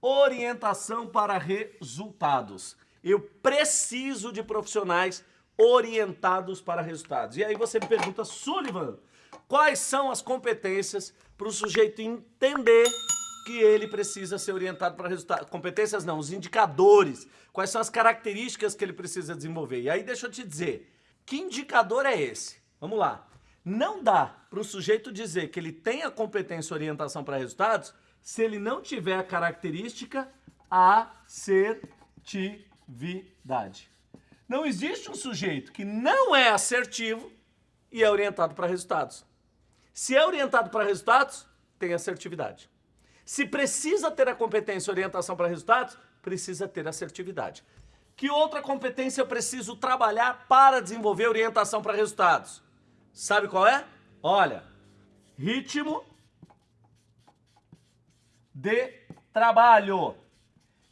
Orientação para resultados. Eu preciso de profissionais orientados para resultados. E aí você me pergunta, Sullivan, quais são as competências para o sujeito entender que ele precisa ser orientado para resultados? Competências não, os indicadores. Quais são as características que ele precisa desenvolver? E aí deixa eu te dizer, que indicador é esse? Vamos lá. Não dá para o sujeito dizer que ele tem a competência orientação para resultados se ele não tiver a característica assertividade. Não existe um sujeito que não é assertivo e é orientado para resultados. Se é orientado para resultados, tem assertividade. Se precisa ter a competência orientação para resultados, precisa ter assertividade. Que outra competência eu preciso trabalhar para desenvolver orientação para resultados? Sabe qual é? Olha, ritmo de trabalho.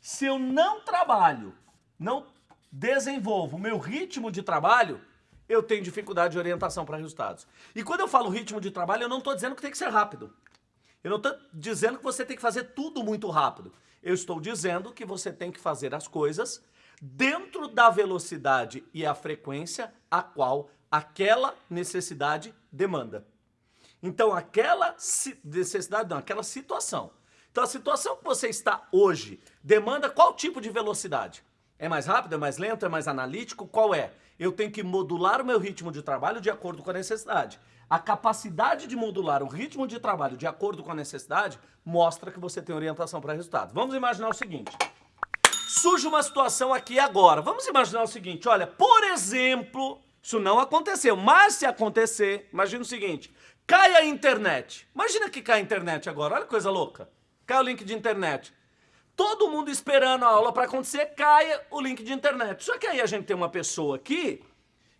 Se eu não trabalho, não desenvolvo o meu ritmo de trabalho, eu tenho dificuldade de orientação para resultados. E quando eu falo ritmo de trabalho, eu não estou dizendo que tem que ser rápido. Eu não estou dizendo que você tem que fazer tudo muito rápido. Eu estou dizendo que você tem que fazer as coisas dentro da velocidade e a frequência a qual aquela necessidade demanda. Então, aquela necessidade, não, aquela situação. Então, a situação que você está hoje demanda qual tipo de velocidade? É mais rápido, é mais lento, é mais analítico? Qual é? Eu tenho que modular o meu ritmo de trabalho de acordo com a necessidade. A capacidade de modular o ritmo de trabalho de acordo com a necessidade mostra que você tem orientação para resultados. Vamos imaginar o seguinte. Surge uma situação aqui agora. Vamos imaginar o seguinte, olha, por exemplo, isso não aconteceu, mas se acontecer, imagina o seguinte, cai a internet. Imagina que cai a internet agora, olha que coisa louca. Cai o link de internet. Todo mundo esperando a aula para acontecer, cai o link de internet. Só que aí a gente tem uma pessoa aqui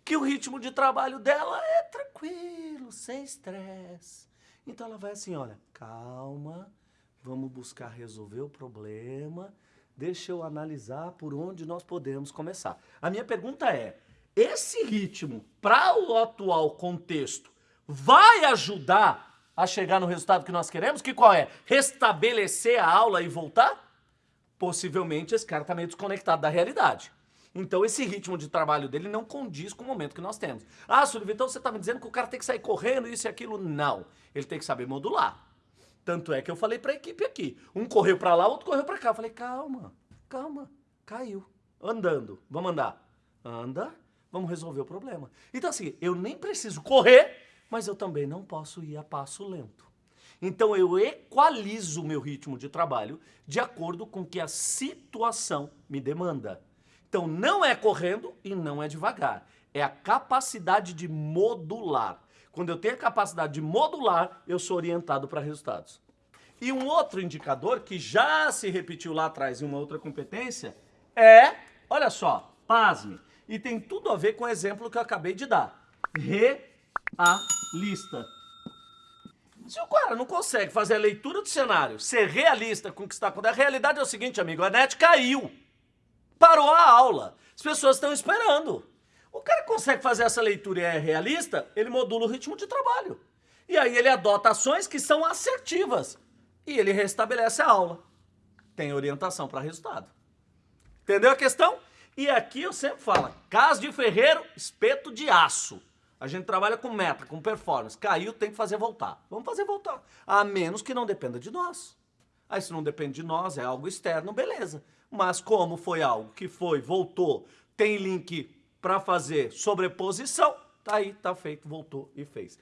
que o ritmo de trabalho dela é tranquilo, sem estresse. Então ela vai assim, olha, calma, vamos buscar resolver o problema, deixa eu analisar por onde nós podemos começar. A minha pergunta é, esse ritmo, para o atual contexto, vai ajudar a chegar no resultado que nós queremos? Que qual é? Restabelecer a aula e voltar? Possivelmente esse cara está meio desconectado da realidade. Então esse ritmo de trabalho dele não condiz com o momento que nós temos. Ah, Sullivan, então você está me dizendo que o cara tem que sair correndo, isso e aquilo? Não. Ele tem que saber modular. Tanto é que eu falei para a equipe aqui. Um correu para lá, outro correu para cá. Eu falei, calma, calma, caiu. Andando, vamos andar. Anda, vamos resolver o problema. Então assim, eu nem preciso correr, mas eu também não posso ir a passo lento. Então eu equalizo o meu ritmo de trabalho de acordo com o que a situação me demanda. Então não é correndo e não é devagar. É a capacidade de modular. Quando eu tenho a capacidade de modular, eu sou orientado para resultados. E um outro indicador que já se repetiu lá atrás em uma outra competência é, olha só, pasme, e tem tudo a ver com o exemplo que eu acabei de dar. Realista. Se o cara não consegue fazer a leitura do cenário, ser realista com o que está acontecendo, a realidade é o seguinte, amigo, a net caiu. Parou a aula. As pessoas estão esperando. O cara consegue fazer essa leitura e é realista, ele modula o ritmo de trabalho. E aí ele adota ações que são assertivas. E ele restabelece a aula. Tem orientação para resultado. Entendeu a questão? E aqui eu sempre falo, caso de ferreiro, espeto de aço. A gente trabalha com meta, com performance. Caiu, tem que fazer voltar. Vamos fazer voltar. A menos que não dependa de nós. Aí se não depende de nós, é algo externo, beleza. Mas como foi algo que foi, voltou, tem link para fazer sobreposição, tá aí, tá feito, voltou e fez.